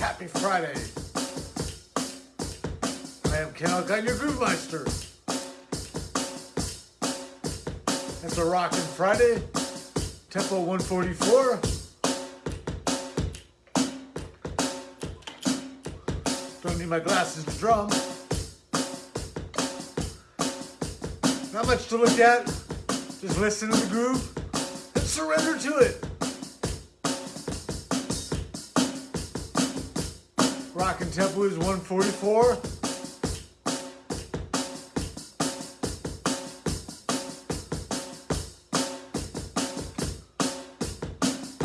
Happy Friday. I am Ken Alcott, your Groove Meister. It's a rockin' Friday, tempo 144. Don't need my glasses to drum. Not much to look at. Just listen to the groove and surrender to it. Rockin' tempo is 144.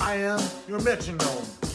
I am your metronome.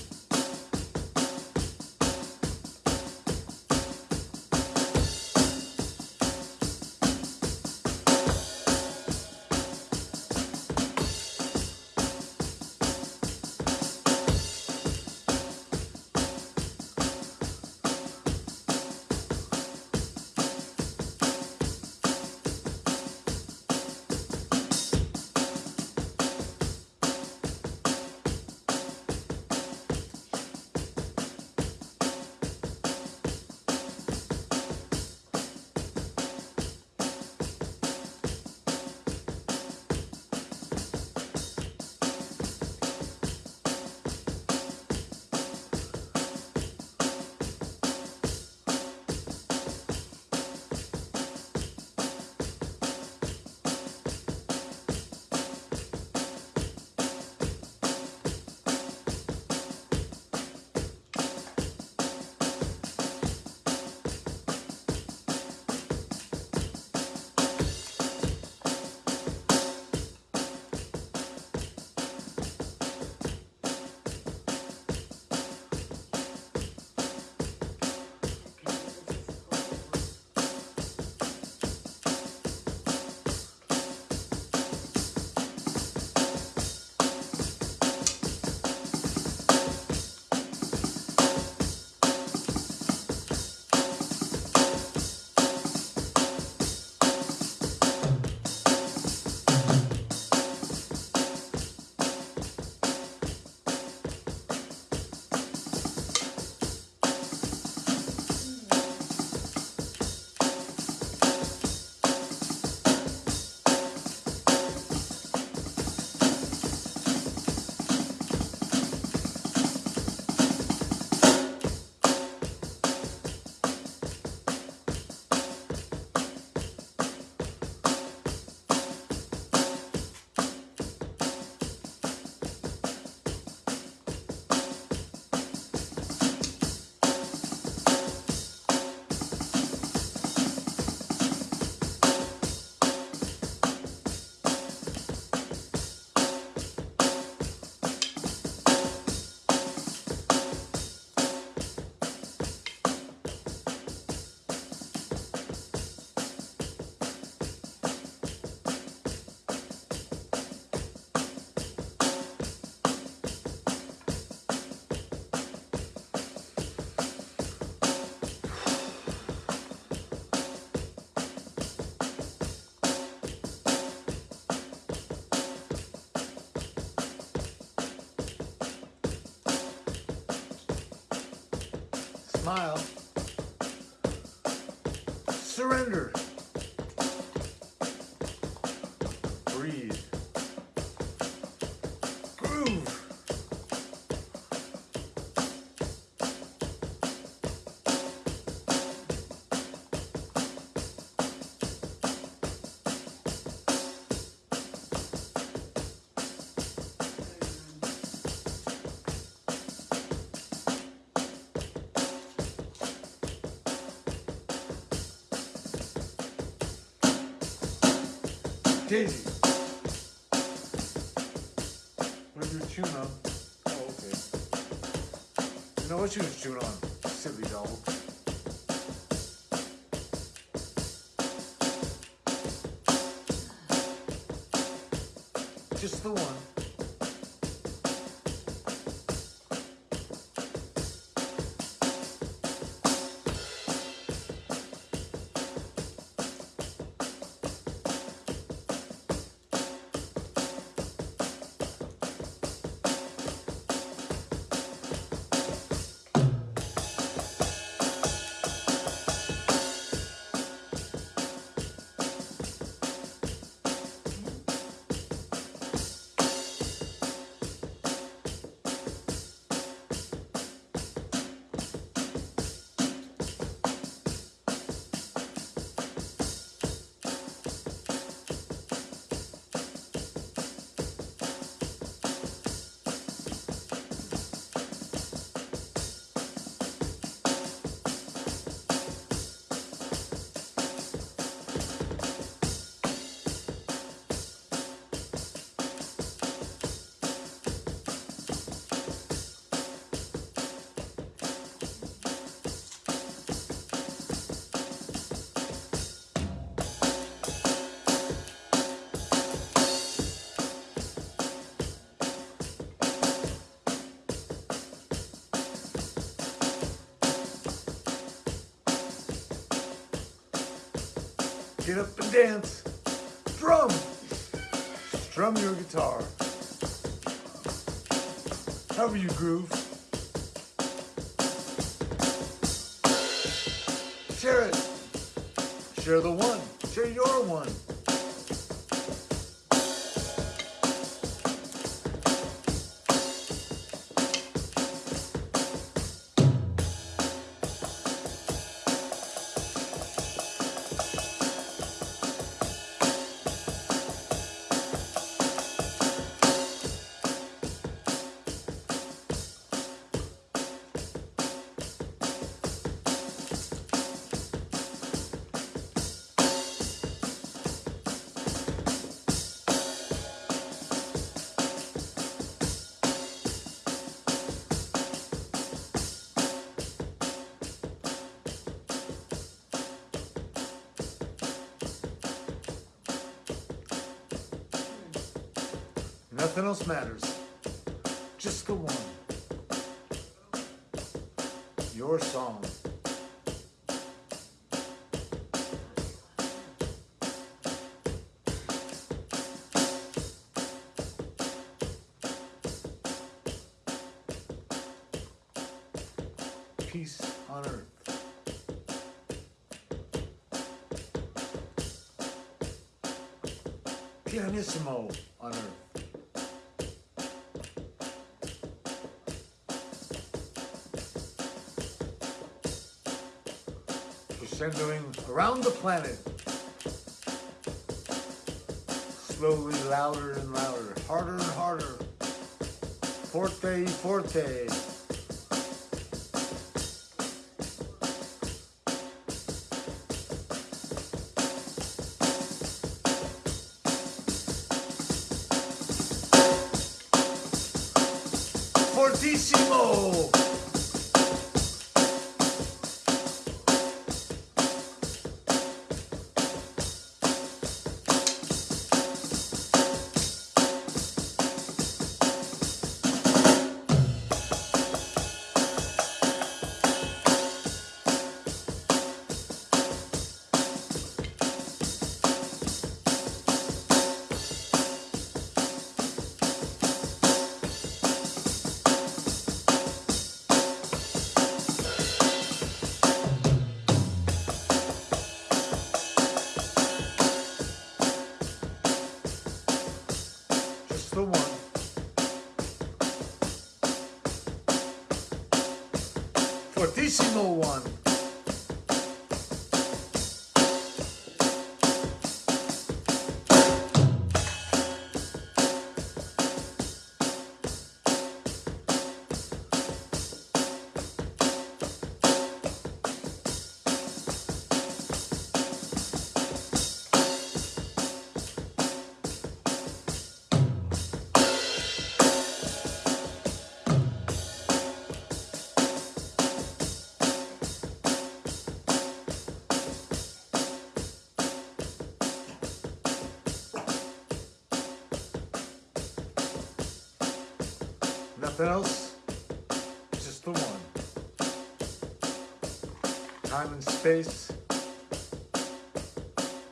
Smile. Surrender. Daisy. Where's your tune on? Oh, okay. You know what she was chewing on? Silly dog. Just the one. Get up and dance. Drum. Strum your guitar. However you groove. Share it. Share the one. Share your one. Nothing else matters. Just the one. Your song. Peace on earth. Pianissimo on earth. Crescendoing around the planet. Slowly louder and louder, harder and harder. Forte, forte. Fortissimo! Fortissimo one. Nothing else, just the one. Time and space.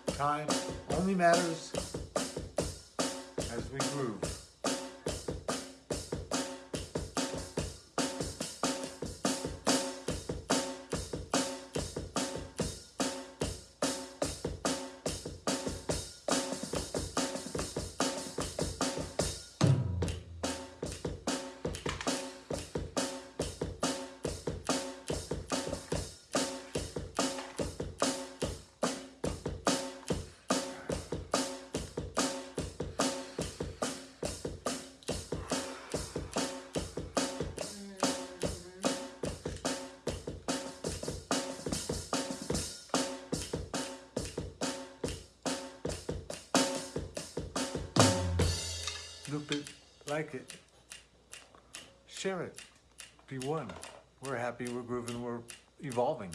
Time only matters as we groove. Like it, share it, be one. We're happy, we're grooving, we're evolving.